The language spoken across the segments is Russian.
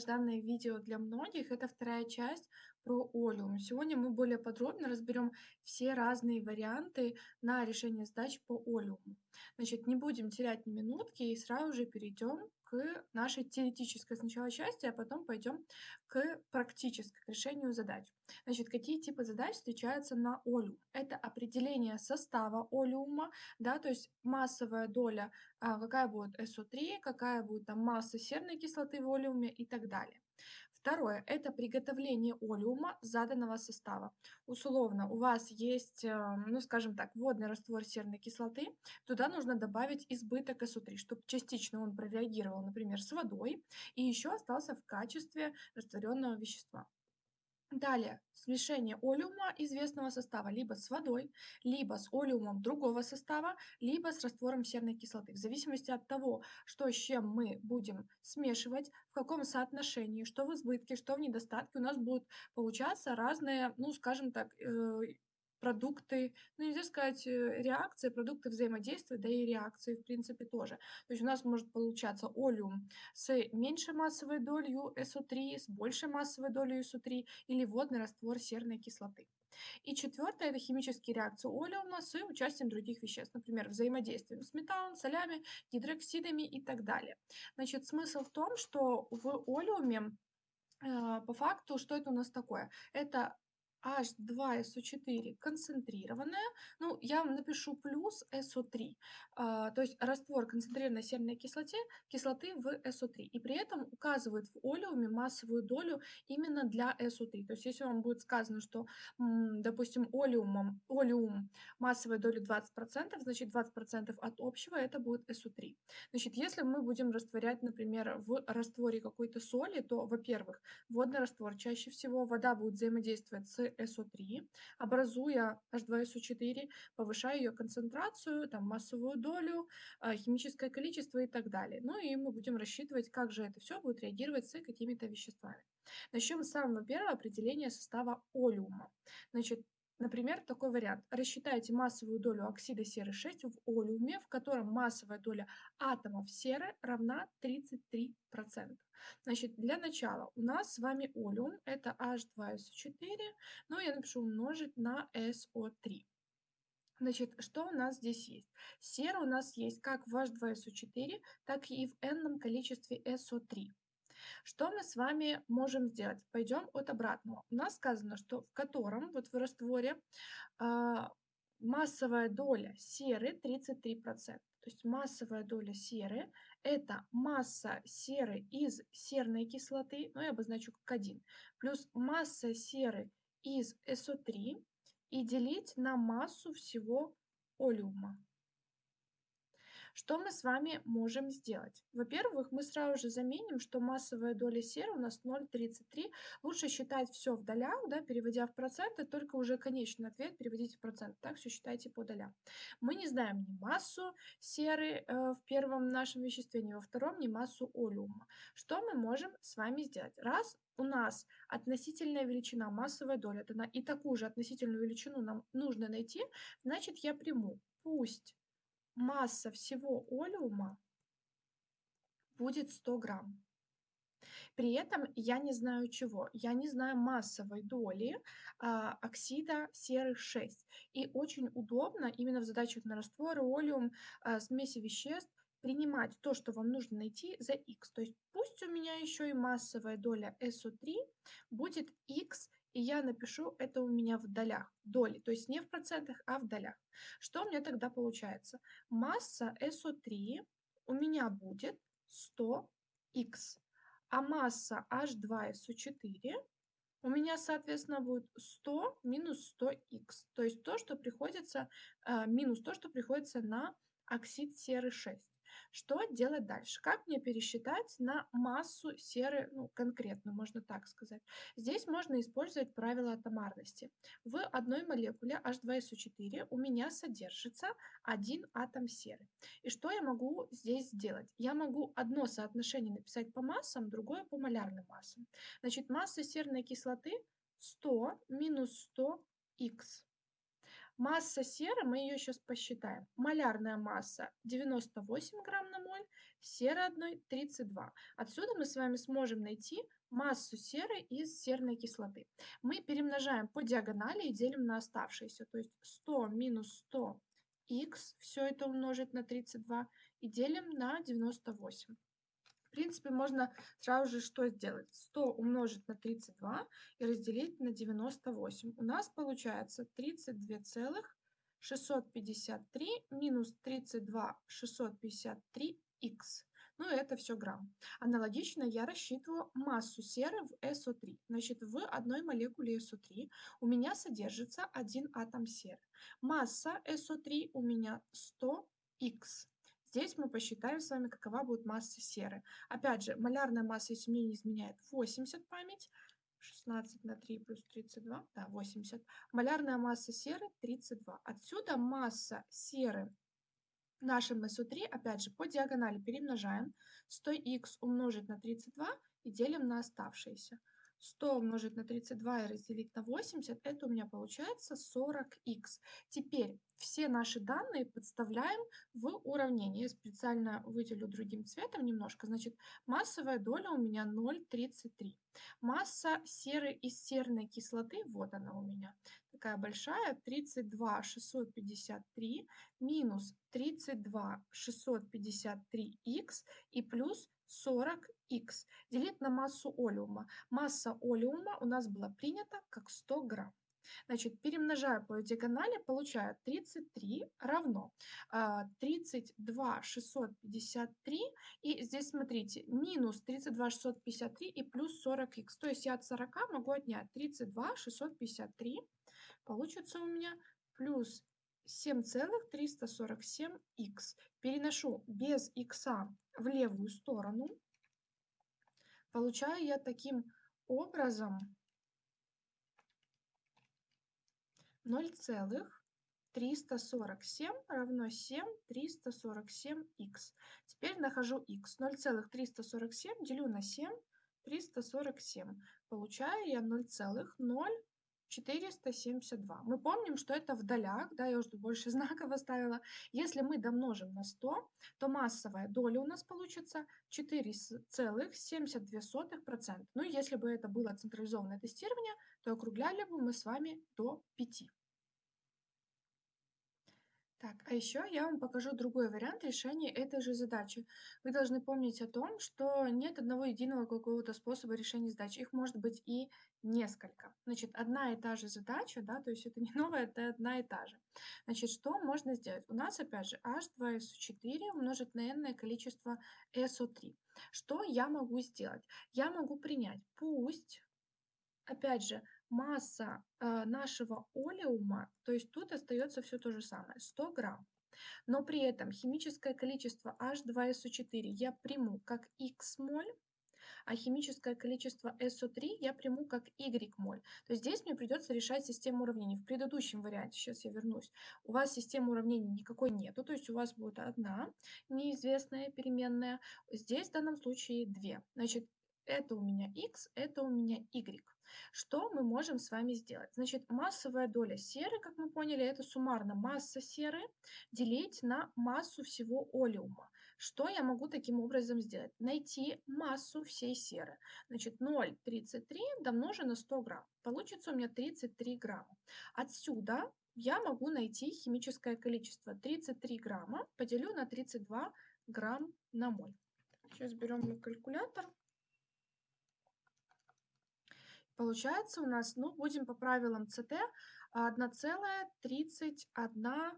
долгожданное видео для многих. Это вторая часть про олеум. Сегодня мы более подробно разберем все разные варианты на решение задач по олеуму. Значит, не будем терять ни минутки и сразу же перейдем к нашей теоретической сначала части, а потом пойдем к практической, к решению задач. Значит, какие типы задач встречаются на олеум? Это определение состава олеума, да, то есть массовая доля, а, какая будет СО3, какая будет там масса серной кислоты в олеуме и так далее. Второе – это приготовление олеума заданного состава. Условно, у вас есть, э, ну скажем так, водный раствор серной кислоты, туда нужно добавить избыток СО3, чтобы частично он прореагировал, например, с водой, и еще остался в качестве растворенного вещества. Далее, смешение олеума известного состава либо с водой, либо с олеумом другого состава, либо с раствором серной кислоты. В зависимости от того, что с чем мы будем смешивать, в каком соотношении, что в избытке, что в недостатке, у нас будут получаться разные, ну, скажем так, э, продукты, ну нельзя сказать э, реакции, продукты взаимодействия, да и реакции в принципе тоже. То есть у нас может получаться олеум с меньшей массовой долей СО3, с большей массовой долей СО3 или водный раствор серной кислоты. И четвертое – это химические реакции олеума с участием других веществ, например, взаимодействием с металлом, солями, гидроксидами и так далее. Значит, смысл в том, что в олеуме э, по факту, что это у нас такое? Это H2SO4 концентрированная, ну, я напишу плюс SO3, а, то есть раствор концентрированной серной кислоте, кислоты в SO3, и при этом указывает в олеуме массовую долю именно для SO3. То есть если вам будет сказано, что, допустим, олеумом, олеум массовой доли 20%, значит 20% от общего это будет SO3. Значит, если мы будем растворять, например, в растворе какой-то соли, то, во-первых, водный раствор чаще всего, вода будет взаимодействовать с SO3, образуя H2SO4, повышая ее концентрацию, там, массовую долю, а, химическое количество и так далее. Ну и мы будем рассчитывать, как же это все будет реагировать с какими-то веществами. Начнем с самого первого определения состава олеума. Значит, Например, такой вариант. Рассчитайте массовую долю оксида серы 6 в олеуме, в котором массовая доля атомов серы равна 33%. Значит, для начала у нас с вами олеум, это H2SO4, но я напишу умножить на SO3. Значит, что у нас здесь есть? Сера у нас есть как в H2SO4, так и в n количестве SO3. Что мы с вами можем сделать? Пойдем от обратного. У нас сказано, что в котором, вот в растворе, э, массовая доля серы 33%. То есть массовая доля серы – это масса серы из серной кислоты, ну я обозначу как 1, плюс масса серы из СО3 и делить на массу всего олеума. Что мы с вами можем сделать? Во-первых, мы сразу же заменим, что массовая доля серы у нас 0,33. Лучше считать все в долях, да, переводя в проценты, только уже конечный ответ переводите в процент. Так все считайте по долям. Мы не знаем ни массу серы э, в первом нашем веществе, ни во втором, ни массу олеума. Что мы можем с вами сделать? Раз у нас относительная величина, массовая доля, и такую же относительную величину нам нужно найти, значит я приму, пусть масса всего олеума будет 100 грамм. При этом я не знаю чего. Я не знаю массовой доли а, оксида серы 6. И очень удобно именно в задачах на растворы, олеум, а, смеси веществ принимать то, что вам нужно найти за x. То есть пусть у меня еще и массовая доля SO3 будет x и я напишу это у меня в долях, доли, то есть не в процентах, а в долях. Что у меня тогда получается? Масса SO3 у меня будет 100х, а масса H2SO4 у меня, соответственно, будет 100 минус 100х, то есть то, что приходится, э, минус то, что приходится на оксид серы 6. Что делать дальше? Как мне пересчитать на массу серы, ну, конкретно, можно так сказать? Здесь можно использовать правило атомарности. В одной молекуле H2SO4 у меня содержится один атом серы. И что я могу здесь сделать? Я могу одно соотношение написать по массам, другое по малярным массам. Значит, масса серной кислоты 100 минус 100х. Масса серы, мы ее сейчас посчитаем. Малярная масса 98 грамм на моль, серы одной 32. Отсюда мы с вами сможем найти массу серы из серной кислоты. Мы перемножаем по диагонали и делим на оставшиеся. То есть 100 минус 100 х, все это умножить на 32 и делим на 98. В принципе, можно сразу же что сделать? 100 умножить на 32 и разделить на 98. У нас получается 32,653 минус 32,653 х. Ну, это все грамм. Аналогично я рассчитываю массу серы в СО3. Значит, в одной молекуле СО3 у меня содержится один атом серы. Масса СО3 у меня 100х. Здесь мы посчитаем с вами, какова будет масса серы. Опять же, малярная масса, если мне не изменяет, 80 память. 16 на 3 плюс 32, да, 80. Малярная масса серы 32. Отсюда масса серы нашем СО3, опять же, по диагонали перемножаем. 100х умножить на 32 и делим на оставшиеся. 100 умножить на 32 и разделить на 80, это у меня получается 40х. Теперь все наши данные подставляем в уравнение. Я специально выделю другим цветом немножко. Значит, массовая доля у меня 0,33. Масса серы из серной кислоты, вот она у меня, такая большая, 32 653 минус 32 653х и плюс 40х делить на массу олеума. Масса олеума у нас была принята как 100 грамм. Значит, перемножая по диагонали, получаю 33 равно 32 653. И здесь, смотрите, минус 32 653 и плюс 40х. То есть я от 40 могу отнять 32 653. Получится у меня плюс 7,347х. Переношу без х в левую сторону. Получаю я таким образом 0,347 равно 7,347х. Теперь нахожу х. 0,347 делю на 7, 347. Получаю я 0,0 472. Мы помним, что это в долях, да, я уже больше знаков оставила. Если мы домножим на 100, то массовая доля у нас получится 4,72%. Ну, если бы это было централизованное тестирование, то округляли бы мы с вами до 5. Так, а еще я вам покажу другой вариант решения этой же задачи. Вы должны помнить о том, что нет одного единого какого-то способа решения задачи. Их может быть и несколько. Значит, одна и та же задача, да, то есть это не новая, это одна и та же. Значит, что можно сделать? У нас, опять же, H2SO4 умножить на n количество SO3. Что я могу сделать? Я могу принять, пусть, опять же, масса э, нашего олеума, то есть тут остается все то же самое, 100 грамм. Но при этом химическое количество H2SO4 я приму как X моль, а химическое количество SO3 я приму как Y моль. То есть здесь мне придется решать систему уравнений. В предыдущем варианте, сейчас я вернусь, у вас системы уравнений никакой нету, то есть у вас будет одна неизвестная переменная. Здесь в данном случае две. Значит, это у меня X, это у меня Y. Что мы можем с вами сделать? Значит, массовая доля серы, как мы поняли, это суммарно масса серы делить на массу всего олеума. Что я могу таким образом сделать? Найти массу всей серы. Значит, 0,33 домножу на 100 грамм. Получится у меня 33 грамма. Отсюда я могу найти химическое количество. 33 грамма поделю на 32 грамм на моль. Сейчас берем калькулятор. Получается у нас, ну, будем по правилам ЦТ, 1,31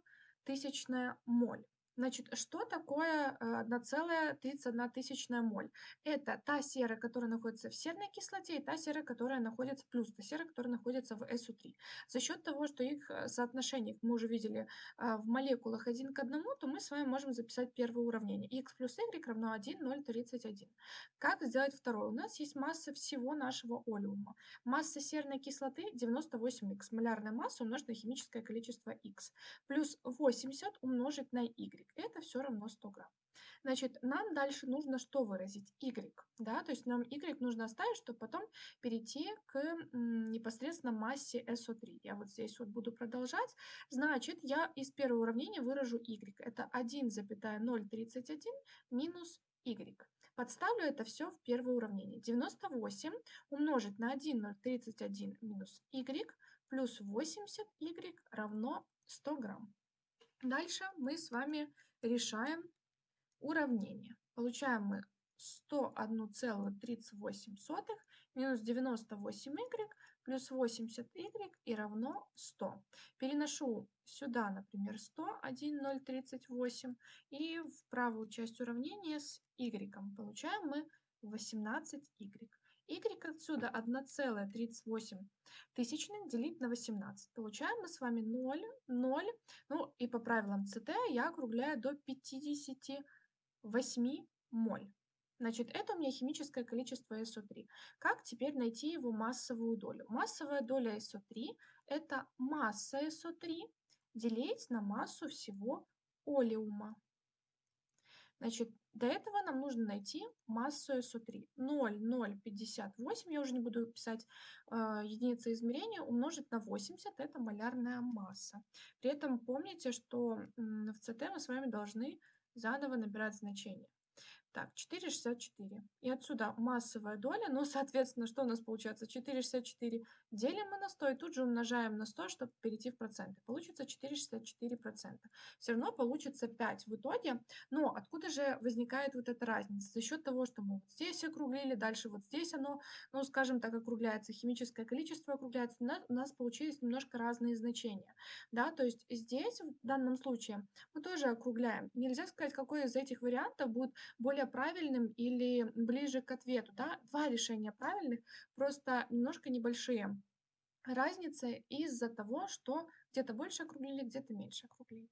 тысячная моль. Значит, что такое 1,31 э, моль? Это та сера, которая находится в серной кислоте, и та сера, которая находится, плюс та сера, которая находится в SO3. За счет того, что их э, соотношение, мы уже видели, э, в молекулах один к одному, то мы с вами можем записать первое уравнение. x плюс y равно 1, 0,31. Как сделать второе? У нас есть масса всего нашего олеума. Масса серной кислоты 98х, малярная масса умножить на химическое количество x, плюс 80 умножить на y это все равно 100 грамм. Значит, нам дальше нужно что выразить? Y. Да? То есть нам Y нужно оставить, чтобы потом перейти к непосредственно массе SO3. Я вот здесь вот буду продолжать. Значит, я из первого уравнения выражу Y. Это 1,031 минус y. Подставлю это все в первое уравнение. 98 умножить на 1,031 минус y плюс 80y равно 100 грамм. Дальше мы с вами решаем уравнение. Получаем мы 101,38 минус 98y плюс 80y и равно 100. Переношу сюда, например, 100, 1,038 и в правую часть уравнения с y. Получаем мы 18y. Y отсюда 1,38 тысячных делить на 18. Получаем мы с вами 0, 0. Ну и по правилам ЦТ я округляю до 58 моль. Значит, это у меня химическое количество СО3. Как теперь найти его массовую долю? Массовая доля СО3 – это масса СО3 делить на массу всего олеума. Значит, до этого нам нужно найти массу СО3. 0,058, я уже не буду писать э, единицы измерения, умножить на 80, это малярная масса. При этом помните, что в ЦТ мы с вами должны заново набирать значение. Так, 4,64. И отсюда массовая доля, ну, соответственно, что у нас получается? 4,64 делим мы на 100 и тут же умножаем на 100, чтобы перейти в проценты. Получится 4,64%. Все равно получится 5 в итоге. Но откуда же возникает вот эта разница? За счет того, что мы вот здесь округлили, дальше вот здесь оно, ну, скажем так, округляется, химическое количество округляется, у нас получились немножко разные значения. Да, то есть здесь, в данном случае, мы тоже округляем. Нельзя сказать, какой из этих вариантов будет более более правильным или ближе к ответу. Да? Два решения правильных, просто немножко небольшие разницы из-за того, что где-то больше округлили, где-то меньше округлили.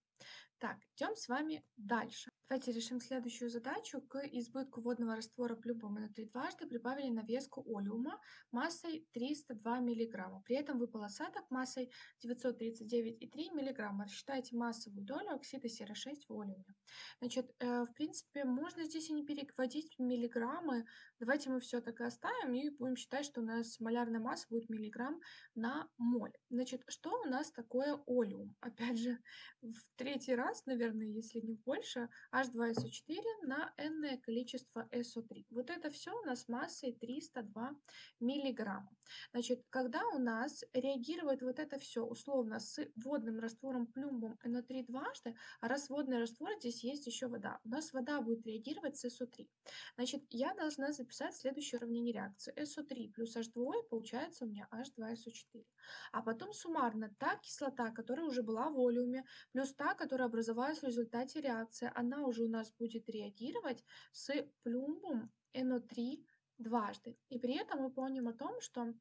Так, идем с вами дальше. Давайте решим следующую задачу. К избытку водного раствора плюмбом на 3 дважды прибавили навеску олеума массой 302 мг. При этом выпал осадок массой 939,3 мг. Рассчитайте массовую долю оксида серы-6 в олеуме. Значит, э, в принципе, можно здесь и не переводить миллиграммы. Давайте мы все так и оставим и будем считать, что у нас малярная масса будет миллиграмм на моль. Значит, что у нас такое олеум? Опять же, в третий раз, наверное, если не больше, H2SO4 на n количество SO3. Вот это все у нас массой 302 миллиграмма. Значит, когда у нас реагирует вот это все условно с водным раствором плюмбом NO3 дважды, а раз водный раствор, здесь есть еще вода, у нас вода будет реагировать с SO3. Значит, я должна записать следующее уравнение реакции. SO3 плюс H2 получается у меня H2SO4. А потом суммарно та кислота, которая уже была в волюме, плюс та, которая образовалась в результате реакции, она уже у нас будет реагировать с плюмбом NO3 дважды. И при этом мы помним о том, что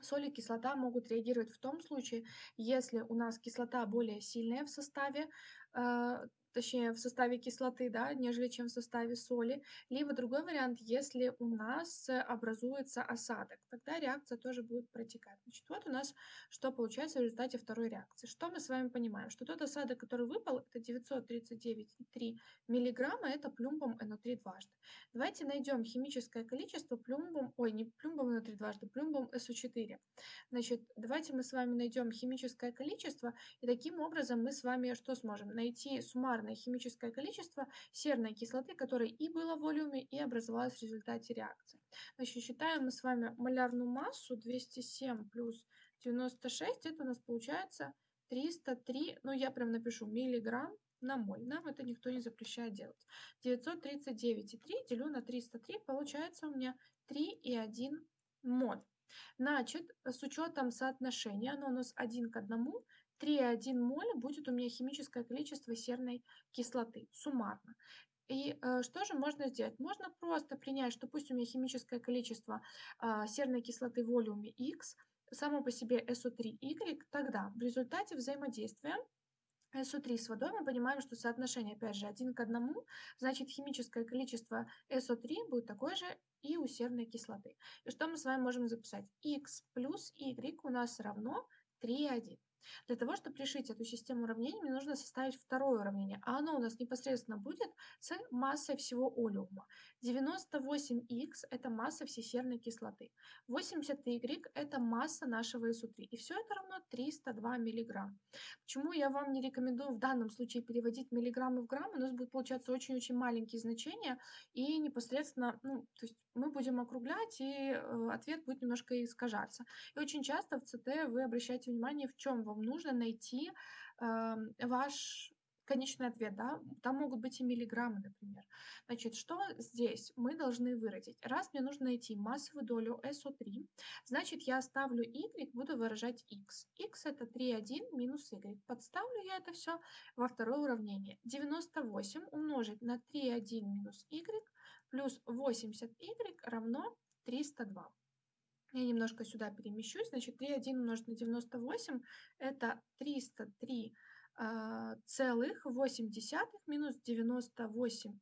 соль и кислота могут реагировать в том случае, если у нас кислота более сильная в составе, э, точнее в составе кислоты, да, нежели чем в составе соли. Либо другой вариант, если у нас образуется осадок, тогда реакция тоже будет протекать. Значит, вот у нас что получается в результате второй реакции. Что мы с вами понимаем? Что тот осадок, который выпал, это 939,3 миллиграмма, это плюмбом NO3 дважды. Давайте найдем химическое количество плюмбом, ой, не плюмбом NO3 дважды, плюмбом SO4. Значит, давайте мы с вами найдем химическое количество, и таким образом мы с вами что сможем? Найти суммарное суммарное химическое количество серной кислоты, которая и было в волюме, и образовалась в результате реакции. Значит, считаем мы с вами малярную массу 207 плюс 96, это у нас получается 303, ну я прям напишу, миллиграмм на моль. Нам это никто не запрещает делать. 939,3 делю на 303, получается у меня 3,1 моль. Значит, с учетом соотношения, оно у нас 1 к 1, 3,1 моль будет у меня химическое количество серной кислоты суммарно. И э, что же можно сделать? Можно просто принять, что пусть у меня химическое количество э, серной кислоты в волюме X, само по себе SO3Y, тогда в результате взаимодействия SO3 с водой мы понимаем, что соотношение опять же 1 к 1, значит химическое количество SO3 будет такое же и у серной кислоты. И что мы с вами можем записать? X плюс Y у нас равно 3,1. Для того, чтобы решить эту систему уравнений, мне нужно составить второе уравнение, а оно у нас непосредственно будет с массой всего олеума. 98х – это масса всей серной кислоты, 80y – это масса нашего СО3, и все это равно 302 мг. Почему я вам не рекомендую в данном случае переводить миллиграммы в граммы, у нас будет получаться очень-очень маленькие значения, и непосредственно, ну, то есть мы будем округлять, и э, ответ будет немножко искажаться. И очень часто в ЦТ вы обращаете внимание, в чем вам нужно найти э, ваш конечный ответ, да, там могут быть и миллиграммы, например. Значит, что здесь мы должны выразить? Раз мне нужно найти массовую долю SO3, значит, я оставлю y, буду выражать x. x это 3,1 минус y. Подставлю я это все во второе уравнение. 98 умножить на 3,1 минус y плюс 80y равно 302. Я немножко сюда перемещусь. Значит, 3,1 умножить на 98 это 303 а, целых 8 десятых минус 98y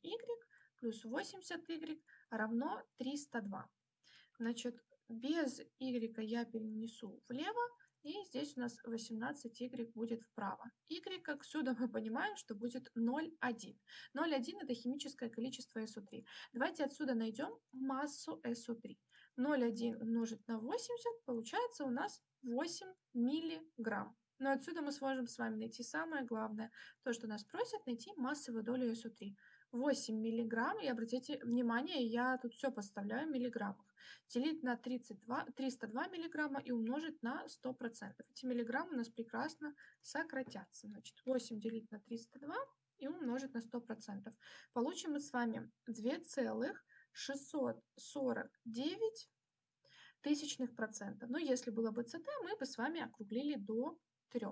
плюс 80y равно 302. Значит, без y я перенесу влево, и здесь у нас 18y будет вправо. y отсюда мы понимаем, что будет 0,1. 0,1 это химическое количество SO3. Давайте отсюда найдем массу SO3. 0,1 умножить на 80 получается у нас 8 миллиграмм. Но отсюда мы сможем с вами найти самое главное, то, что нас просят найти массовую долю СО3. 8 миллиграмм, и обратите внимание, я тут все поставляю в миллиграммах. Делить на 32, 302 миллиграмма и умножить на 100%. Эти миллиграммы у нас прекрасно сократятся. Значит, 8 делить на 302 и умножить на 100%. Получим мы с вами 2,649 тысячных процента. Но если было бы ЦТ, мы бы с вами округлили до 3.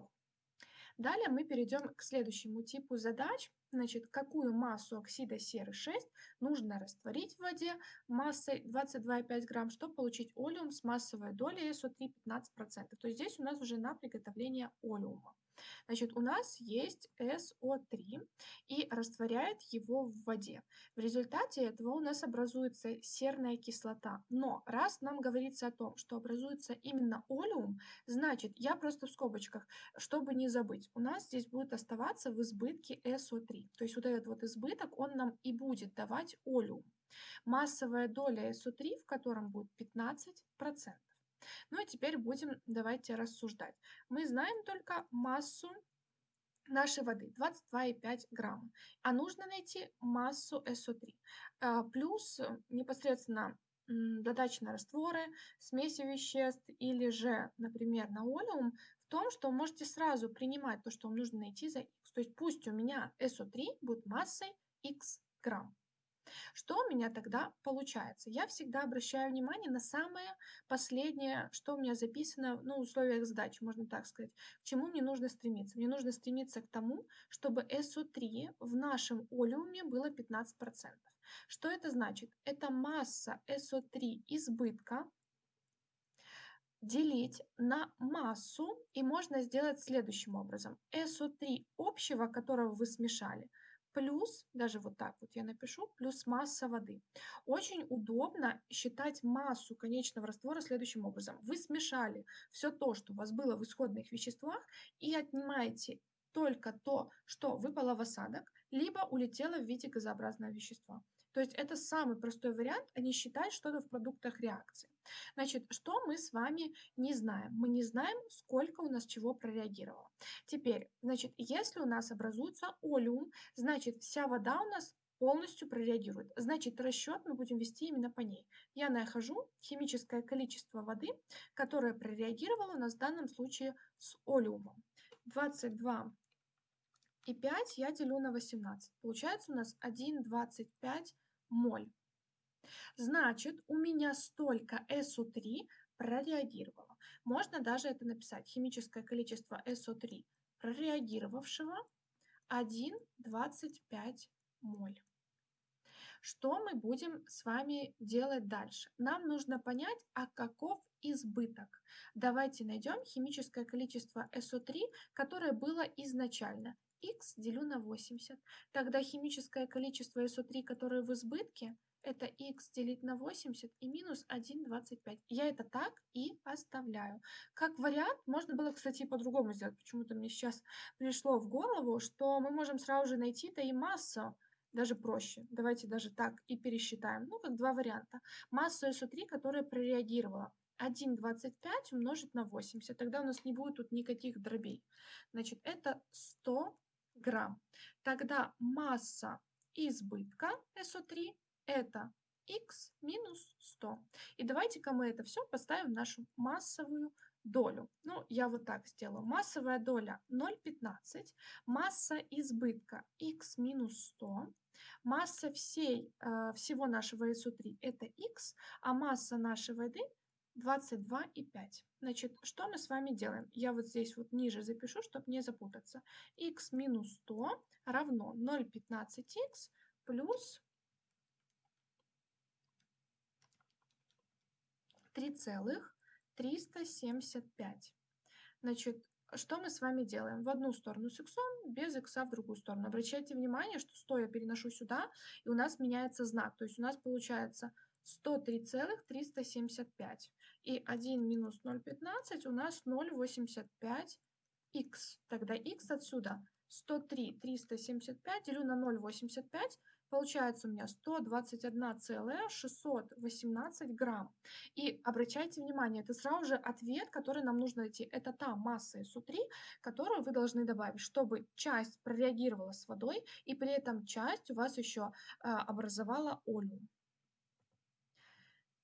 Далее мы перейдем к следующему типу задач. Значит, какую массу оксида серы 6 нужно растворить в воде массой 22,5 грамм, чтобы получить олеум с массовой долей SO3 15%. То есть здесь у нас уже на приготовление олеума. Значит, у нас есть СО3 и растворяет его в воде. В результате этого у нас образуется серная кислота. Но раз нам говорится о том, что образуется именно олеум, значит, я просто в скобочках, чтобы не забыть, у нас здесь будет оставаться в избытке СО3. То есть вот этот вот избыток, он нам и будет давать олеум. Массовая доля СО3, в котором будет 15%. Ну и теперь будем, давайте рассуждать. Мы знаем только массу нашей воды 22,5 грамма, а нужно найти массу СО3. А, плюс непосредственно задача на растворы, смеси веществ или же, например, на олеум в том, что вы можете сразу принимать то, что вам нужно найти за x. То есть пусть у меня СО3 будет массой x грамм. Что у меня тогда получается? Я всегда обращаю внимание на самое последнее, что у меня записано ну, условиях задачи, можно так сказать. К чему мне нужно стремиться? Мне нужно стремиться к тому, чтобы SO3 в нашем олеуме было 15%. Что это значит? Это масса SO3 избытка, делить на массу, и можно сделать следующим образом. SO3 общего, которого вы смешали, плюс, даже вот так вот я напишу, плюс масса воды. Очень удобно считать массу конечного раствора следующим образом. Вы смешали все то, что у вас было в исходных веществах, и отнимаете только то, что выпало в осадок, либо улетело в виде газообразного вещества. То есть это самый простой вариант, а не считать что-то в продуктах реакции. Значит, что мы с вами не знаем? Мы не знаем, сколько у нас чего прореагировало. Теперь, значит, если у нас образуется олеум, значит, вся вода у нас полностью прореагирует. Значит, расчет мы будем вести именно по ней. Я нахожу химическое количество воды, которое прореагировало у нас в данном случае с олеумом. 22 и 5 я делю на 18. Получается у нас 1,25 моль. Значит, у меня столько SO3 прореагировало. Можно даже это написать. Химическое количество SO3 прореагировавшего 1,25 моль. Что мы будем с вами делать дальше? Нам нужно понять, а каков избыток. Давайте найдем химическое количество SO3, которое было изначально x делю на 80. Тогда химическое количество SO3, которое в избытке, это x делить на 80 и минус 1,25. Я это так и оставляю. Как вариант, можно было, кстати, по-другому сделать. Почему-то мне сейчас пришло в голову, что мы можем сразу же найти-то и массу, даже проще. Давайте даже так и пересчитаем. Ну, как два варианта. Массу SO3, которая прореагировала. 1,25 умножить на 80. Тогда у нас не будет тут никаких дробей. Значит, это 100 грамм. Тогда масса избытка SO3 это x минус 100. И давайте-ка мы это все поставим в нашу массовую долю. Ну, я вот так сделаю. Массовая доля 0,15, масса избытка x минус 100, масса всей, э, всего нашего SO3 это x, а масса нашей воды 22,5. Значит, что мы с вами делаем? Я вот здесь вот ниже запишу, чтобы не запутаться. x минус 100 равно 0,15x плюс 3,375. Значит, что мы с вами делаем? В одну сторону с x, без x в другую сторону. Обращайте внимание, что 100 я переношу сюда, и у нас меняется знак. То есть у нас получается 103,375. И 1 минус 0,15 у нас 0,85х. Тогда х отсюда 103,375 делю на 0,85 Получается у меня 121,618 грамм. И обращайте внимание, это сразу же ответ, который нам нужно найти. Это та масса СО3, которую вы должны добавить, чтобы часть прореагировала с водой, и при этом часть у вас еще а, образовала олеум.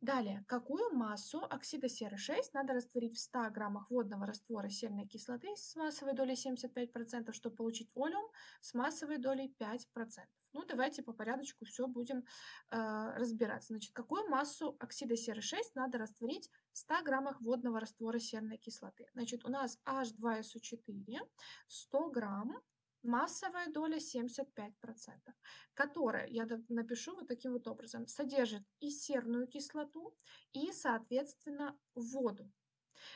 Далее, какую массу оксида серы 6 надо растворить в 100 граммах водного раствора серной кислоты с массовой долей 75%, чтобы получить олеум с массовой долей 5%? Ну, давайте по порядочку все будем э, разбирать. Значит, какую массу оксида серы 6 надо растворить в 100 граммах водного раствора серной кислоты? Значит, у нас H2SO4 100 грамм массовая доля 75%, которая, я напишу вот таким вот образом, содержит и серную кислоту, и, соответственно, воду.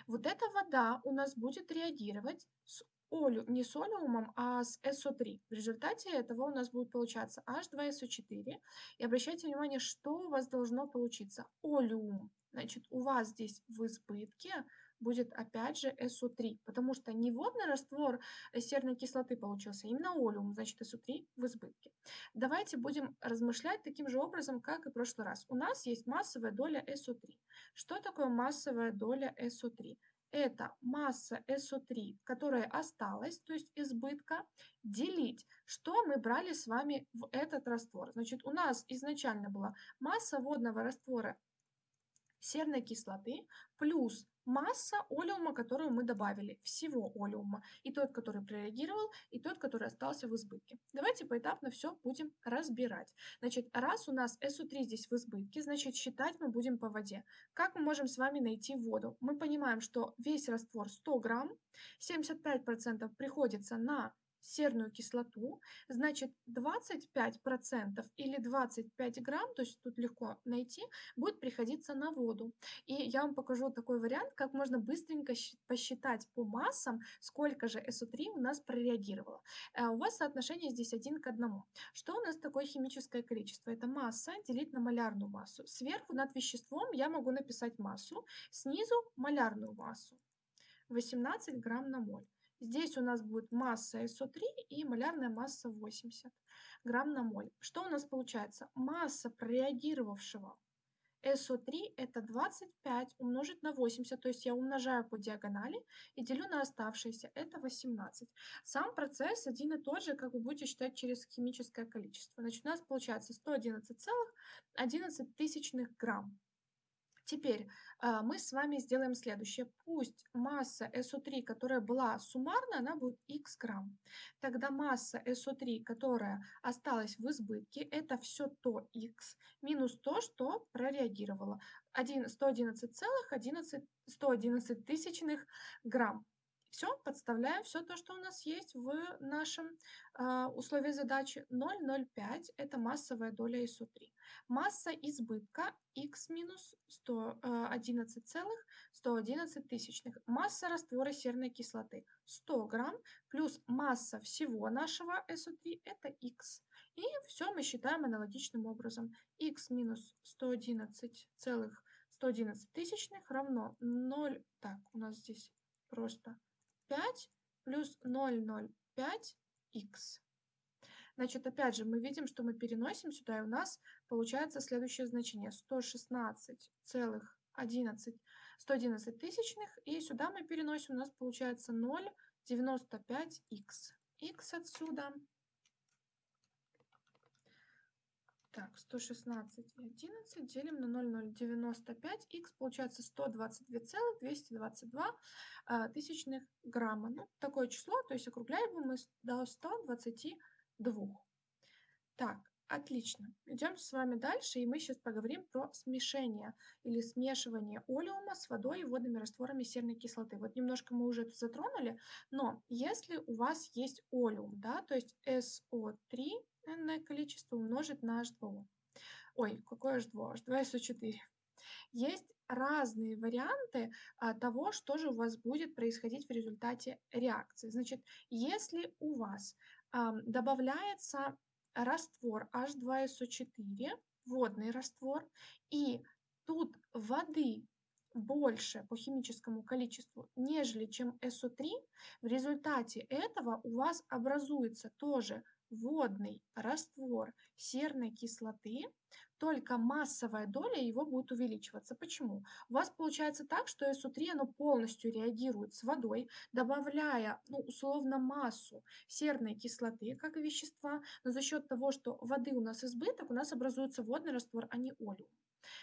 Вот эта вода у нас будет реагировать с олю, не с олеумом, а с SO3. В результате этого у нас будет получаться H2SO4. И обращайте внимание, что у вас должно получиться. Олеум. Значит, у вас здесь в избытке будет опять же SO3, потому что не водный раствор серной кислоты получился, именно олеум, значит SO3 в избытке. Давайте будем размышлять таким же образом, как и в прошлый раз. У нас есть массовая доля SO3. Что такое массовая доля SO3? Это масса SO3, которая осталась, то есть избытка, делить. Что мы брали с вами в этот раствор? Значит, у нас изначально была масса водного раствора серной кислоты плюс масса олеума, которую мы добавили, всего олеума, и тот, который прореагировал, и тот, который остался в избытке. Давайте поэтапно все будем разбирать. Значит, раз у нас SO3 здесь в избытке, значит, считать мы будем по воде. Как мы можем с вами найти воду? Мы понимаем, что весь раствор 100 грамм, 75% приходится на серную кислоту, значит 25% или 25 грамм, то есть тут легко найти, будет приходиться на воду. И я вам покажу такой вариант, как можно быстренько посчитать по массам, сколько же SO3 у нас прореагировало. Э, у вас соотношение здесь 1 к 1. Что у нас такое химическое количество? Это масса делить на малярную массу. Сверху над веществом я могу написать массу, снизу малярную массу. 18 грамм на моль. Здесь у нас будет масса SO3 и малярная масса 80 грамм на моль. Что у нас получается? Масса прореагировавшего SO3 это 25 умножить на 80, то есть я умножаю по диагонали и делю на оставшееся, это 18. Сам процесс один и тот же, как вы будете считать через химическое количество. Значит, у нас получается 111,11 грамм. Теперь а, мы с вами сделаем следующее. Пусть масса SO3, которая была суммарная, она будет x грамм. Тогда масса SO3, которая осталась в избытке, это все то x минус то, что прореагировало. 111,11 111 тысячных грамм. Все, подставляем все то, что у нас есть в нашем э, условии задачи. 0,05 – это массовая доля СО3. Масса избытка x минус 111,111 тысячных. Масса раствора серной кислоты 100 грамм плюс масса всего нашего СО3 – это x. И все мы считаем аналогичным образом. x минус 111,111 тысячных равно 0, так, у нас здесь просто 5 плюс 0,05х. Значит, опять же, мы видим, что мы переносим сюда, и у нас получается следующее значение. 116,11 111 тысячных, и сюда мы переносим, у нас получается 0,95х. х отсюда Так, 116 и 11 делим на 0,095. Х получается 122,222 а, тысячных грамма. Ну, такое число, то есть округляем мы до 122. Так, отлично. Идем с вами дальше, и мы сейчас поговорим про смешение или смешивание олеума с водой и водными растворами серной кислоты. Вот немножко мы уже это затронули, но если у вас есть олеум, да, то есть SO3, n количество умножить на H2O. Ой, какое H2O? H2SO4. Есть разные варианты а, того, что же у вас будет происходить в результате реакции. Значит, если у вас а, добавляется раствор H2SO4, водный раствор, и тут воды больше по химическому количеству, нежели чем SO3, в результате этого у вас образуется тоже водный раствор серной кислоты, только массовая доля его будет увеличиваться. Почему? У вас получается так, что СО3 оно полностью реагирует с водой, добавляя ну, условно массу серной кислоты как вещества, но за счет того, что воды у нас избыток, у нас образуется водный раствор, а не олеум.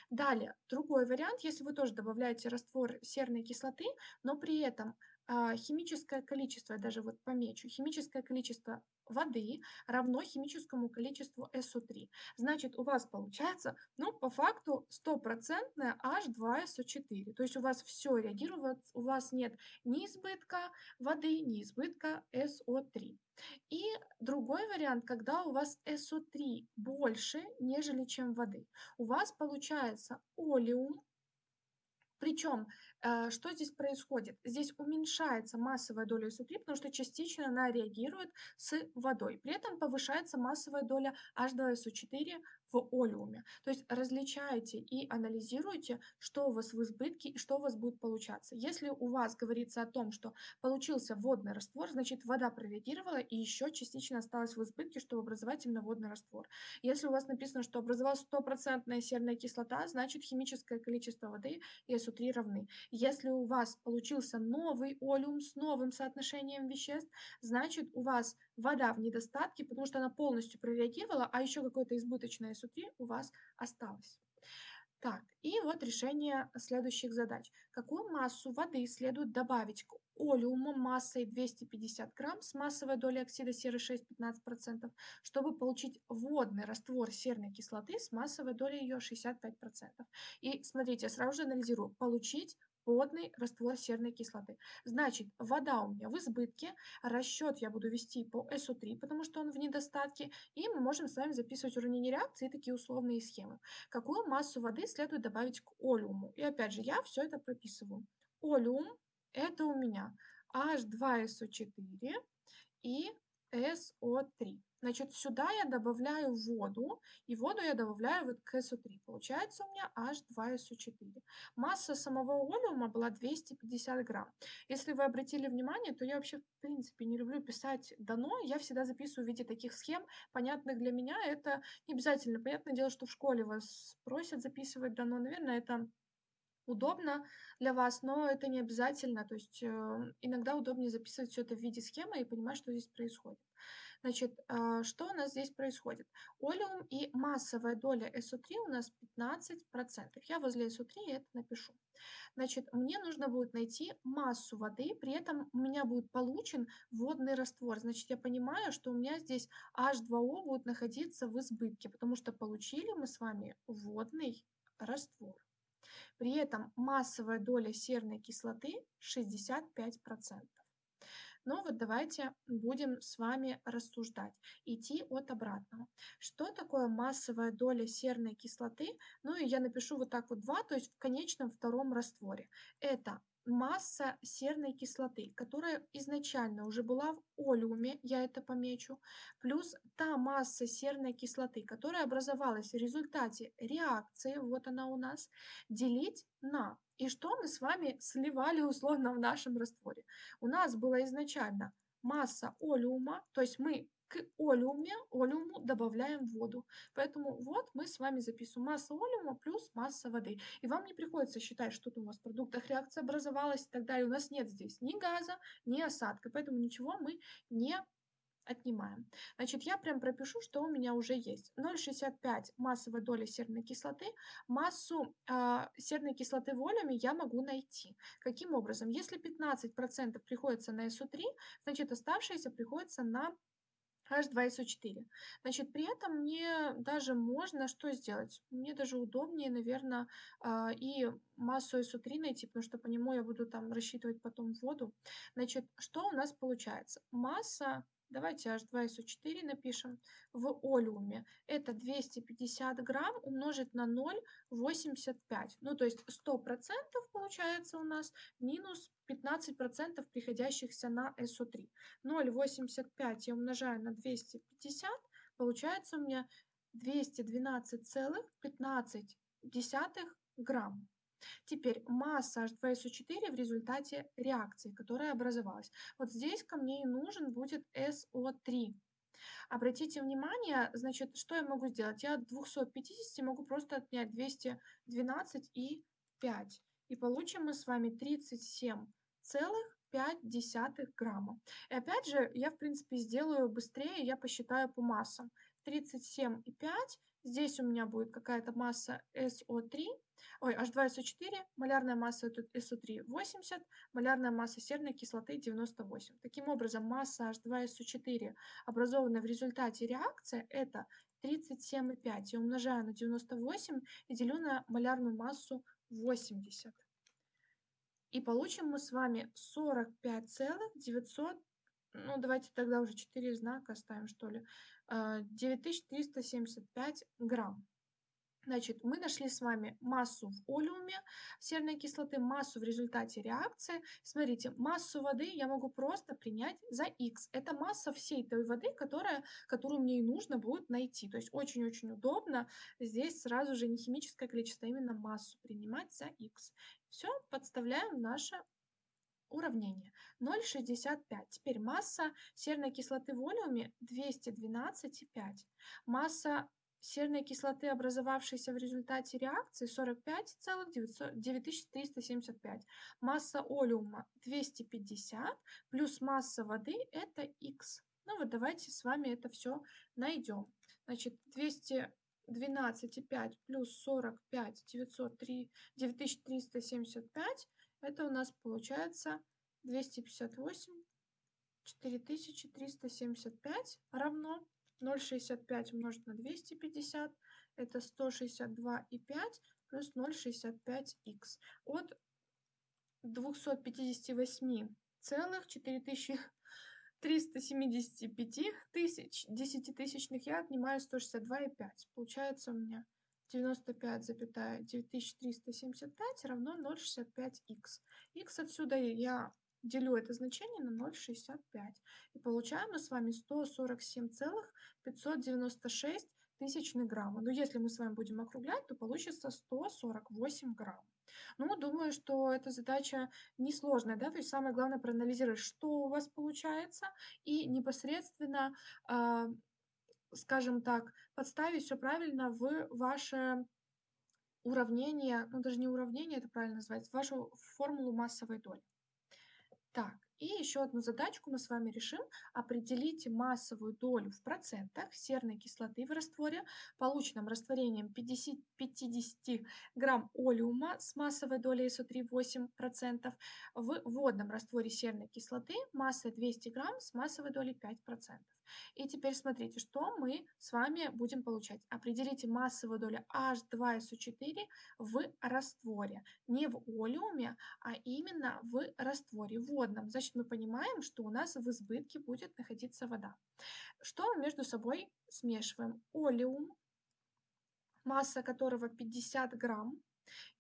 Далее, другой вариант, если вы тоже добавляете раствор серной кислоты, но при этом а, химическое количество, я даже вот помечу, химическое количество воды равно химическому количеству SO3. Значит, у вас получается, ну, по факту, стопроцентное H2SO4. То есть у вас все реагирует, у вас нет ни избытка воды, ни избытка SO3. И другой вариант, когда у вас SO3 больше, нежели чем воды. У вас получается олеум, причем что здесь происходит? Здесь уменьшается массовая доля СО3, потому что частично она реагирует с водой. При этом повышается массовая доля H2SO4 в олеуме. То есть различайте и анализируйте, что у вас в избытке и что у вас будет получаться. Если у вас говорится о том, что получился водный раствор, значит вода прореагировала и еще частично осталась в избытке, чтобы образовать именно водный раствор. Если у вас написано, что образовалась стопроцентная серная кислота, значит химическое количество воды и СО3 равны. Если у вас получился новый олеум с новым соотношением веществ, значит у вас вода в недостатке, потому что она полностью прореагировала, а еще какое-то избыточное СО3 у вас осталось. Так, и вот решение следующих задач. Какую массу воды следует добавить к олеуму массой 250 грамм с массовой долей оксида серы 6-15%, чтобы получить водный раствор серной кислоты с массовой долей ее 65%. И смотрите, я сразу же анализирую. Получить водный раствор серной кислоты. Значит, вода у меня в избытке, расчет я буду вести по СО3, потому что он в недостатке, и мы можем с вами записывать уравнение реакции и такие условные схемы. Какую массу воды следует добавить к олеуму? И опять же, я все это прописываю. Олеум – это у меня H2SO4 и SO3. Значит, сюда я добавляю воду, и воду я добавляю вот к SO3. Получается у меня H2SO4. Масса самого олеума была 250 грамм. Если вы обратили внимание, то я вообще в принципе не люблю писать дано. Я всегда записываю в виде таких схем, понятных для меня. Это не обязательно. Понятное дело, что в школе вас просят записывать дано. Наверное, это удобно для вас, но это не обязательно. То есть э, иногда удобнее записывать все это в виде схемы и понимать, что здесь происходит. Значит, а, что у нас здесь происходит? Олеум и массовая доля СО3 у нас 15%. Я возле СО3 это напишу. Значит, мне нужно будет найти массу воды, при этом у меня будет получен водный раствор. Значит, я понимаю, что у меня здесь H2O будет находиться в избытке, потому что получили мы с вами водный раствор. При этом массовая доля серной кислоты 65%. Но вот давайте будем с вами рассуждать, идти от обратного. Что такое массовая доля серной кислоты? Ну и я напишу вот так вот 2, то есть в конечном втором растворе. Это масса серной кислоты, которая изначально уже была в олеуме, я это помечу, плюс та масса серной кислоты, которая образовалась в результате реакции, вот она у нас, делить на. И что мы с вами сливали условно в нашем растворе? У нас была изначально масса олеума, то есть мы к олеуме, олеуму добавляем воду. Поэтому вот мы с вами записываем масса олеума плюс масса воды. И вам не приходится считать, что у вас в продуктах реакция образовалась и так далее. У нас нет здесь ни газа, ни осадка, поэтому ничего мы не отнимаем. Значит, я прям пропишу, что у меня уже есть. 0,65 массовая доля серной кислоты. Массу э, серной кислоты волями я могу найти. Каким образом? Если 15% приходится на СО3, значит, оставшееся приходится на H2SO4. Значит, при этом мне даже можно что сделать? Мне даже удобнее, наверное, а, и массу SO3 найти, потому что по нему я буду там рассчитывать потом воду. Значит, что у нас получается? Масса Давайте H2SO4 напишем в олеуме. Это 250 грамм умножить на 0,85. Ну, то есть 100% получается у нас минус 15% приходящихся на SO3. 0,85 я умножаю на 250, получается у меня 212,15 грамм. Теперь масса H2SO4 в результате реакции, которая образовалась. Вот здесь ко мне и нужен будет SO3. Обратите внимание, значит, что я могу сделать? Я от 250 могу просто отнять 212 и 5. И получим мы с вами 37 целых 0,5 грамма. И опять же, я, в принципе, сделаю быстрее, я посчитаю по массам. 37,5, здесь у меня будет какая-то масса SO3, ой, H2SO4, малярная масса SO3 80, малярная масса серной кислоты 98. Таким образом, масса H2SO4, образованная в результате реакции, это 37,5. Я умножаю на 98 и делю на малярную массу 80. И получим мы с вами 45,900, ну давайте тогда уже 4 знака оставим что ли, 9375 а, грамм. Значит, мы нашли с вами массу в олеуме серной кислоты, массу в результате реакции. Смотрите, массу воды я могу просто принять за x. Это масса всей той воды, которая, которую мне и нужно будет найти. То есть очень-очень удобно здесь сразу же не химическое количество, а именно массу принимать за x. Все, подставляем наше уравнение. 0,65. Теперь масса серной кислоты в олеуме 212,5. Масса серной кислоты, образовавшейся в результате реакции, 45,9375. Масса олеума 250 плюс масса воды это х. Ну вот давайте с вами это все найдем. Значит, 212,5 плюс 45, 903, 9375, это у нас получается 258, 4375 равно 0,65 умножить на 250, это 162,5 плюс 0,65х. От 258 целых 4375 тысяч десятитысячных я отнимаю 162,5. Получается у меня 95,9375 равно 0,65х. х отсюда я делю это значение на 0,65. И получаем мы с вами 147,596 тысячных грамма. Но если мы с вами будем округлять, то получится 148 грамм. Ну, думаю, что эта задача несложная, да, то есть самое главное проанализировать, что у вас получается, и непосредственно, э, скажем так, подставить все правильно в ваше уравнение, ну даже не уравнение, это правильно назвать, вашу формулу массовой доли. Так, и еще одну задачку мы с вами решим. Определите массовую долю в процентах серной кислоты в растворе, полученном растворением 50, 50 грамм олеума с массовой долей СО3 8%, в водном растворе серной кислоты масса 200 грамм с массовой долей 5%. И теперь смотрите, что мы с вами будем получать. Определите массовую долю H2SO4 в растворе. Не в олеуме, а именно в растворе водном. Значит, мы понимаем, что у нас в избытке будет находиться вода. Что мы между собой смешиваем? Олеум, масса которого 50 грамм,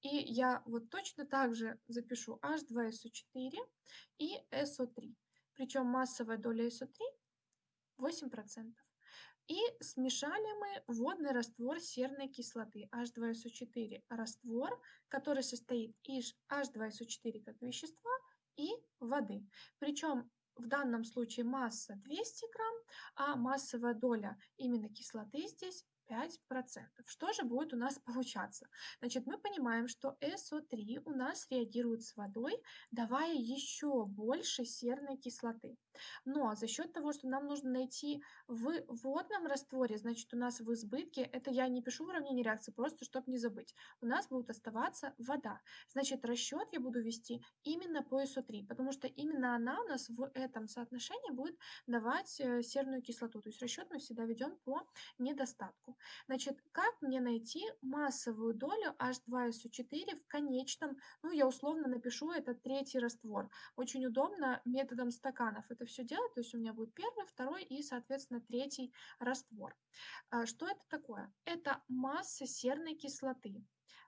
и я вот точно так же запишу H2SO4 и SO3. Причем массовая доля SO3 8%. И смешали мы водный раствор серной кислоты H2SO4. Раствор, который состоит из H2SO4 как вещества и воды. Причем в данном случае масса 200 грамм, а массовая доля именно кислоты здесь 5%. Что же будет у нас получаться? Значит, мы понимаем, что SO3 у нас реагирует с водой, давая еще больше серной кислоты. Но за счет того, что нам нужно найти в водном растворе, значит, у нас в избытке, это я не пишу уравнение реакции, просто чтобы не забыть, у нас будет оставаться вода. Значит, расчет я буду вести именно по SO3, потому что именно она у нас в этом соотношении будет давать э, серную кислоту. То есть расчет мы всегда ведем по недостатку. Значит, как мне найти массовую долю H2SO4 в конечном, ну, я условно напишу это третий раствор. Очень удобно методом стаканов это все делать, то есть у меня будет первый, второй и, соответственно, третий раствор. А, что это такое? Это масса серной кислоты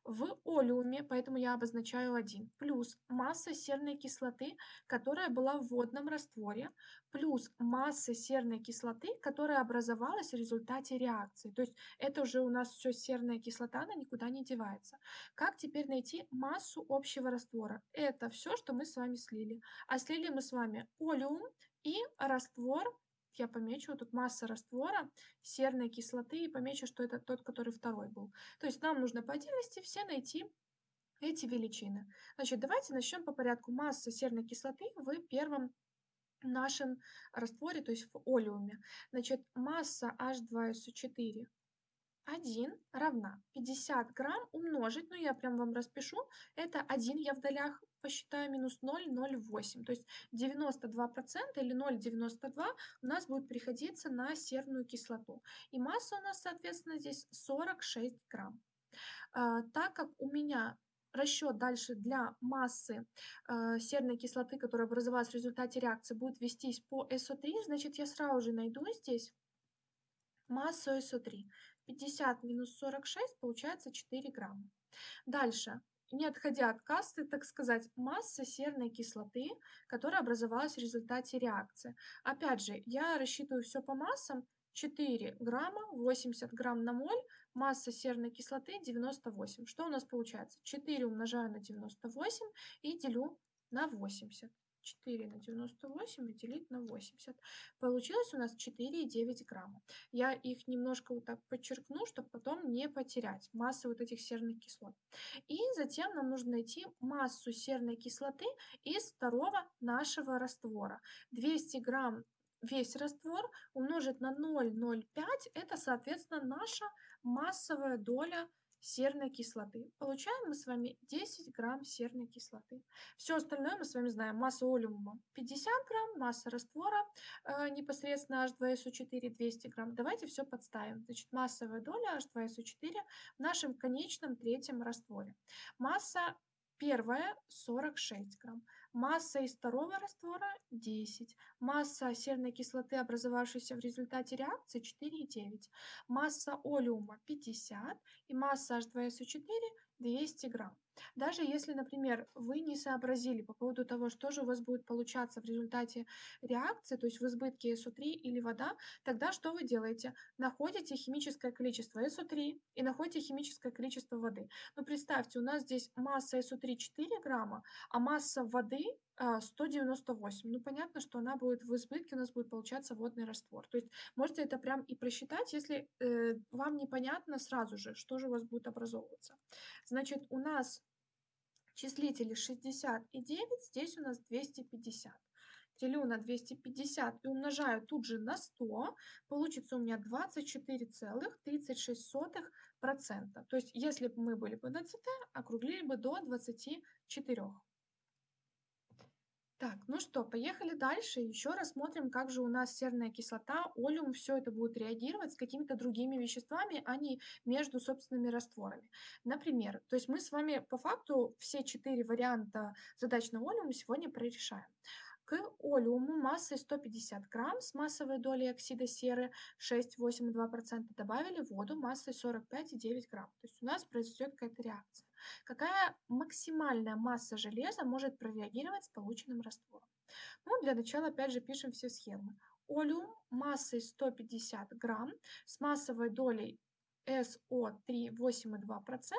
в олеуме, поэтому я обозначаю 1, плюс масса серной кислоты, которая была в водном растворе, плюс масса серной кислоты, которая образовалась в результате реакции. То есть это уже у нас все серная кислота, она никуда не девается. Как теперь найти массу общего раствора? Это все, что мы с вами слили. А слили мы с вами олеум и раствор я помечу тут масса раствора серной кислоты и помечу, что это тот, который второй был. То есть нам нужно по отдельности все найти эти величины. Значит, давайте начнем по порядку. Масса серной кислоты в первом нашем растворе, то есть в олеуме. Значит, масса H2SO4 1 равна 50 грамм умножить, ну я прям вам распишу, это 1 я в долях посчитаю минус 0,08. То есть 92% или 0,92 у нас будет приходиться на серную кислоту. И масса у нас, соответственно, здесь 46 грамм. А, так как у меня расчет дальше для массы э, серной кислоты, которая образовалась в результате реакции, будет вестись по СО3, значит, я сразу же найду здесь массу СО3. 50 минус 46 получается 4 грамма. Дальше не отходя от кассы, так сказать, масса серной кислоты, которая образовалась в результате реакции. Опять же, я рассчитываю все по массам. 4 грамма, 80 грамм на моль, масса серной кислоты 98. Что у нас получается? 4 умножаю на 98 и делю на 80. 4 на 98 и делить на 80. Получилось у нас 4,9 грамма. Я их немножко вот так подчеркну, чтобы потом не потерять массы вот этих серных кислот. И затем нам нужно найти массу серной кислоты из второго нашего раствора. 200 грамм весь раствор умножить на 0,05, это, соответственно, наша массовая доля серной кислоты. Получаем мы с вами 10 грамм серной кислоты. Все остальное мы с вами знаем. Масса олеума 50 грамм, масса раствора э, непосредственно H2SO4 200 грамм. Давайте все подставим. Значит, массовая доля H2SO4 в нашем конечном третьем растворе. Масса первая 46 грамм. Масса из второго раствора 10. Масса серной кислоты, образовавшейся в результате реакции 4,9. Масса олеума 50 и масса H2SO4 200 грамм. Даже если, например, вы не сообразили по поводу того, что же у вас будет получаться в результате реакции, то есть в избытке SO3 или вода, тогда что вы делаете? Находите химическое количество SO3 и находите химическое количество воды. Ну, представьте, у нас здесь масса SO3 4 грамма, а масса воды 198. А, ну, понятно, что она будет в избытке, у нас будет получаться водный раствор. То есть можете это прям и просчитать, если э, вам непонятно сразу же, что же у вас будет образовываться. Значит, у нас числители 60 и 9, здесь у нас 250. Делю на 250 и умножаю тут же на 100, получится у меня 24,36%. То есть, если бы мы были бы на ЦТ, округлили бы до 24. Так, ну что, поехали дальше. Еще рассмотрим, как же у нас серная кислота, олеум, все это будет реагировать с какими-то другими веществами, а не между собственными растворами. Например, то есть мы с вами по факту все четыре варианта задач на олеум сегодня прорешаем. К олеуму массой 150 грамм с массовой долей оксида серы 6,8,2% добавили воду массой 45,9 грамм. То есть у нас произойдет какая-то реакция. Какая максимальная масса железа может прореагировать с полученным раствором? Ну, для начала опять же пишем все схемы. Олеум массой 150 грамм с массовой долей СО3 8,2%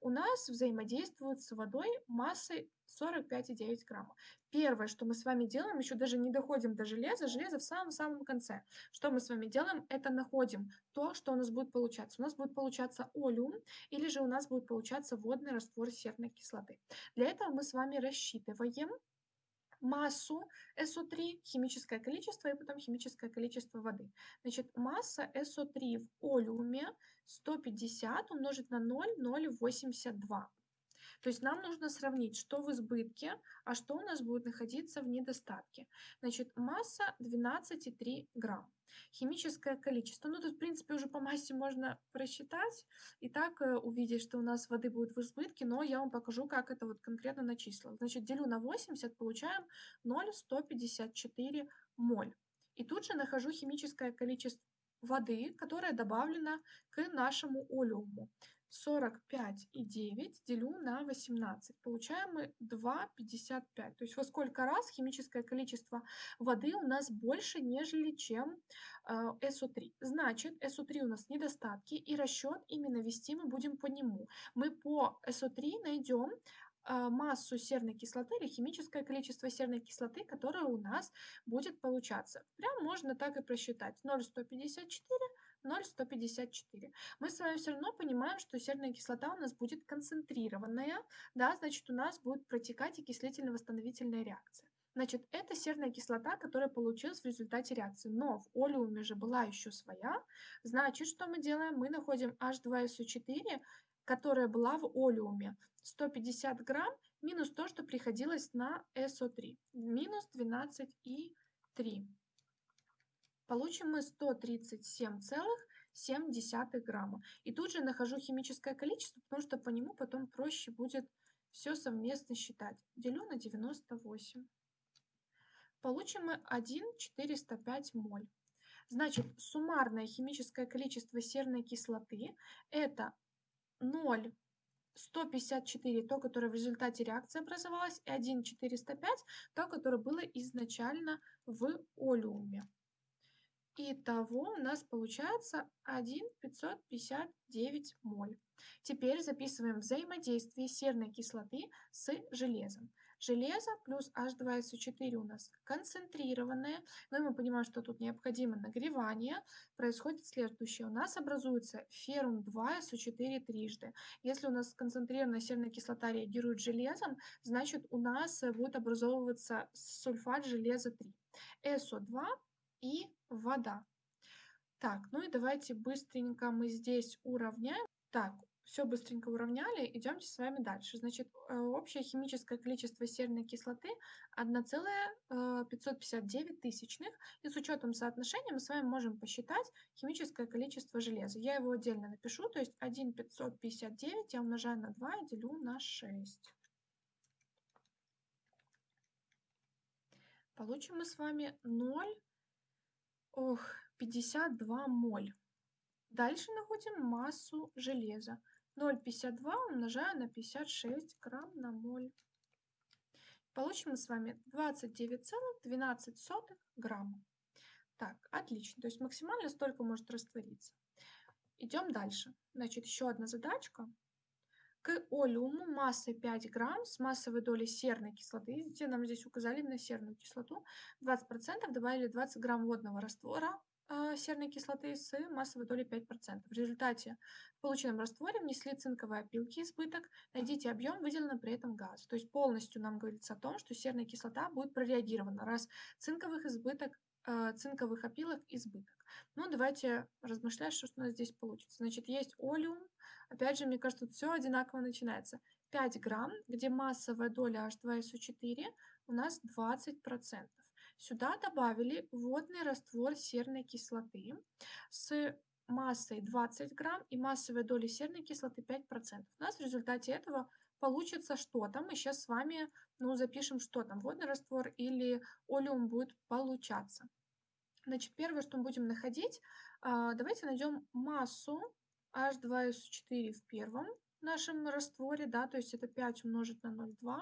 у нас взаимодействуют с водой массой 45,9 грамма. Первое, что мы с вами делаем, еще даже не доходим до железа, железо в самом-самом конце. Что мы с вами делаем, это находим то, что у нас будет получаться. У нас будет получаться олеум, или же у нас будет получаться водный раствор серной кислоты. Для этого мы с вами рассчитываем массу СО3, химическое количество и потом химическое количество воды. Значит, масса СО3 в олеуме 150 умножить на 0,082. То есть нам нужно сравнить, что в избытке, а что у нас будет находиться в недостатке. Значит, масса 12,3 грамм. Химическое количество, ну тут в принципе уже по массе можно просчитать и так э, увидеть, что у нас воды будет в избытке, но я вам покажу, как это вот конкретно на числа. Значит, делю на 80, получаем 0,154 моль. И тут же нахожу химическое количество воды, которое добавлено к нашему олеуму. 45,9 делю на 18. Получаем мы 2,55. То есть во сколько раз химическое количество воды у нас больше, нежели чем э, СО3. Значит, СО3 у нас недостатки, и расчет именно вести мы будем по нему. Мы по СО3 найдем э, массу серной кислоты или химическое количество серной кислоты, которое у нас будет получаться. Прям можно так и просчитать. 0,154 0,154. Мы с вами все равно понимаем, что серная кислота у нас будет концентрированная, да, значит у нас будет протекать окислительно-восстановительная реакция. Значит, это серная кислота, которая получилась в результате реакции. Но в олеуме же была еще своя. Значит, что мы делаем? Мы находим H2SO4, которая была в олеуме. 150 грамм минус то, что приходилось на SO3. Минус 12,3 получим мы 137,7 грамма. И тут же нахожу химическое количество, потому что по нему потом проще будет все совместно считать. Делю на 98. Получим мы 1,405 моль. Значит, суммарное химическое количество серной кислоты это 0,154, то, которое в результате реакции образовалось, и 1,405, то, которое было изначально в олеуме. Итого у нас получается 1,559 моль. Теперь записываем взаимодействие серной кислоты с железом. Железо плюс H2SO4 у нас концентрированное, но мы понимаем, что тут необходимо нагревание. Происходит следующее. У нас образуется феррум 2SO4 трижды. Если у нас концентрированная серная кислота реагирует с железом, значит у нас будет образовываться сульфат железа 3. SO2 и вода. Так, ну и давайте быстренько мы здесь уравняем. Так, все быстренько уравняли, идемте с вами дальше. Значит, э, общее химическое количество серной кислоты 1,559 э, тысячных. И с учетом соотношения мы с вами можем посчитать химическое количество железа. Я его отдельно напишу, то есть 1,559 я умножаю на 2 и делю на 6. Получим мы с вами 0 Ох, 52 моль. Дальше находим массу железа. 0,52 умножаю на 56 грамм на моль. Получим мы с вами 29,12 грамма. Так, отлично. То есть максимально столько может раствориться. Идем дальше. Значит, еще одна задачка. К олеуму массой 5 грамм с массовой долей серной кислоты, видите, нам здесь указали именно серную кислоту, 20% добавили 20 грамм водного раствора э, серной кислоты с массовой долей 5%. В результате в полученном растворе внесли цинковые опилки избыток, найдите объем выделенный при этом газ. То есть полностью нам говорится о том, что серная кислота будет прореагирована, раз цинковых избыток, э, цинковых опилок избыток. Ну, давайте размышлять, что у нас здесь получится. Значит, есть олеум, Опять же, мне кажется, тут все одинаково начинается. 5 грамм, где массовая доля H2SO4 у нас 20%. Сюда добавили водный раствор серной кислоты с массой 20 грамм и массовой долей серной кислоты 5%. У нас в результате этого получится что-то. Мы сейчас с вами ну, запишем, что там, водный раствор или олеум будет получаться. Значит, первое, что мы будем находить, а, давайте найдем массу H2SO4 в первом нашем растворе, да, то есть это 5 умножить на 0,2.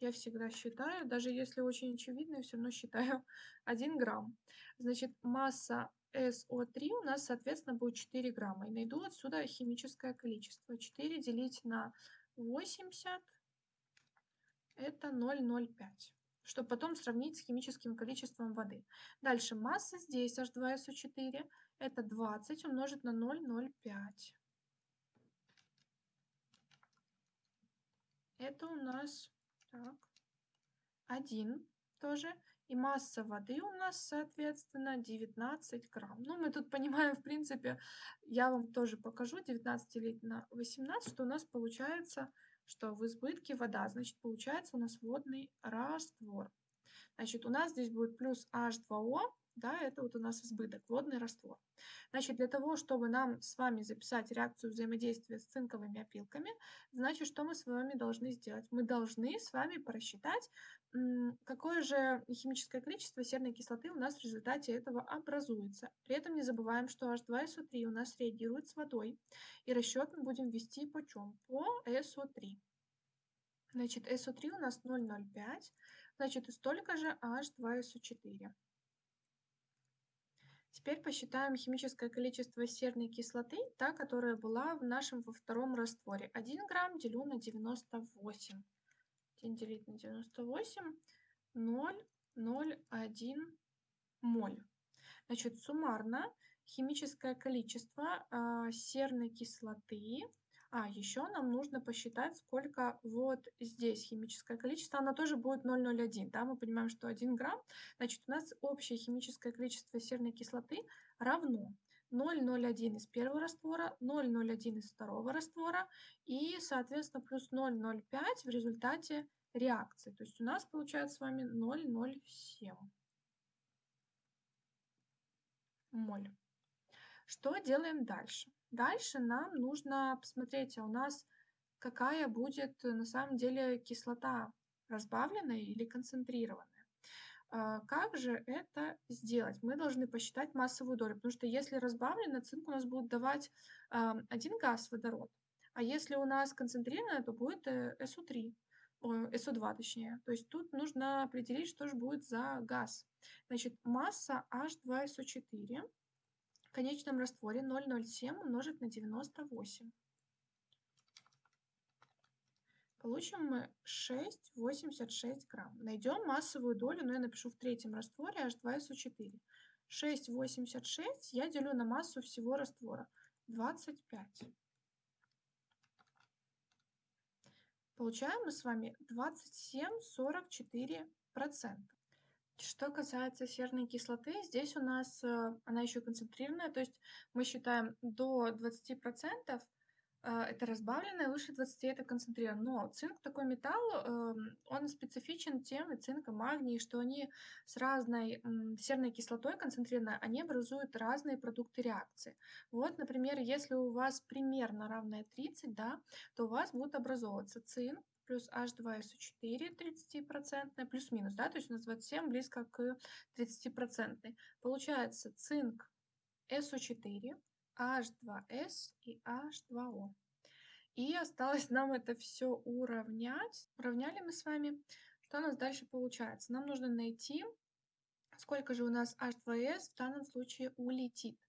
Я всегда считаю, даже если очень очевидно, я все равно считаю 1 грамм. Значит, масса SO3 у нас, соответственно, будет 4 грамма. И найду отсюда химическое количество. 4 делить на 80 это 0,05 чтобы потом сравнить с химическим количеством воды. Дальше масса здесь H2SO4 это 20 умножить на 0,05. Это у нас так, 1 тоже. И масса воды у нас, соответственно, 19 грамм. Ну, мы тут понимаем, в принципе, я вам тоже покажу, 19 делить на 18, что у нас получается, что в избытке вода, значит, получается у нас водный раствор. Значит, у нас здесь будет плюс H2O, да, это вот у нас избыток, водный раствор. Значит, для того, чтобы нам с вами записать реакцию взаимодействия с цинковыми опилками, значит, что мы с вами должны сделать? Мы должны с вами просчитать, какое же химическое количество серной кислоты у нас в результате этого образуется. При этом не забываем, что H2SO3 у нас реагирует с водой, и расчет мы будем вести по чем? По SO3. Значит, SO3 у нас 0,05, значит, и столько же H2SO4. Теперь посчитаем химическое количество серной кислоты, та, которая была в нашем во втором растворе. 1 грамм делю на 98. 1 делить на 98, 0, 0, 1 моль. Значит, суммарно химическое количество э, серной кислоты а, еще нам нужно посчитать, сколько вот здесь химическое количество. Оно тоже будет 0,01. Да? Мы понимаем, что 1 грамм. Значит, у нас общее химическое количество серной кислоты равно 0,01 из первого раствора, 0,01 из второго раствора и, соответственно, плюс 0,05 в результате реакции. То есть у нас получается с вами 0,07 моль. Что делаем дальше? Дальше нам нужно посмотреть, а у нас какая будет на самом деле кислота, разбавленная или концентрированная. А, как же это сделать? Мы должны посчитать массовую долю, потому что если разбавлено, цинк у нас будет давать один газ, водород, а если у нас концентрированное, то будет SO3, э, SO2 точнее. То есть тут нужно определить, что же будет за газ. Значит, масса H2SO4 в конечном растворе 0,07 умножить на 98. Получим мы 6,86 грамм. Найдем массовую долю, но я напишу в третьем растворе H2SO4. 6,86 я делю на массу всего раствора. 25. Получаем мы с вами 27,44%. Что касается серной кислоты, здесь у нас э, она еще концентрированная, то есть мы считаем до 20%, э, это разбавленное, выше 20 это концентрированное. Но цинк такой металл, эм, он специфичен тем, и цинк, и магний, что они с разной серной кислотой концентрированной, они образуют разные продукты реакции. Вот, например, если у вас примерно равное 30, да, то у вас будет образовываться цинк, плюс H2SO4 30%, плюс-минус, да, то есть у нас 27 близко к 30%. Получается цинк SO4, H2S и H2O. И осталось нам это все уравнять. Уравняли мы с вами. Что у нас дальше получается? Нам нужно найти, сколько же у нас H2S в данном случае улетит.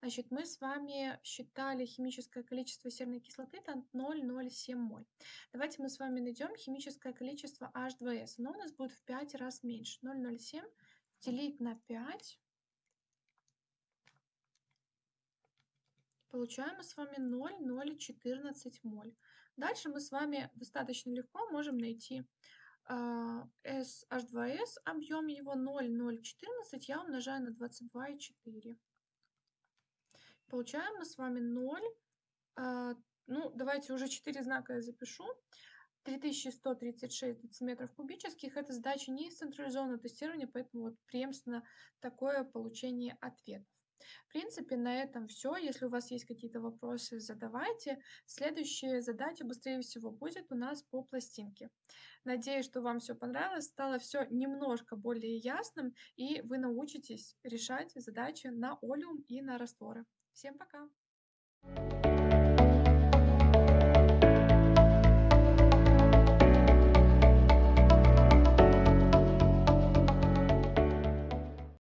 Значит, мы с вами считали химическое количество серной кислоты, там 0,07 моль. Давайте мы с вами найдем химическое количество H2S. Оно у нас будет в 5 раз меньше. 0,07 делить на 5. Получаем мы с вами 0,014 моль. Дальше мы с вами достаточно легко можем найти SH2S, а, объем его 0,014 я умножаю на 22,4. Получаем мы с вами 0. А, ну, давайте уже 4 знака я запишу. 3136 дециметров кубических. Это задача не из централизованного тестирования, поэтому вот преемственно такое получение ответов. В принципе, на этом всё. Если у вас есть какие-то вопросы, задавайте. Следующая задача, быстрее всего, будет у нас по пластинке. Надеюсь, что вам всё понравилось, стало всё немножко более ясным, и вы научитесь решать задачи на олеум и на растворы. Всем пока!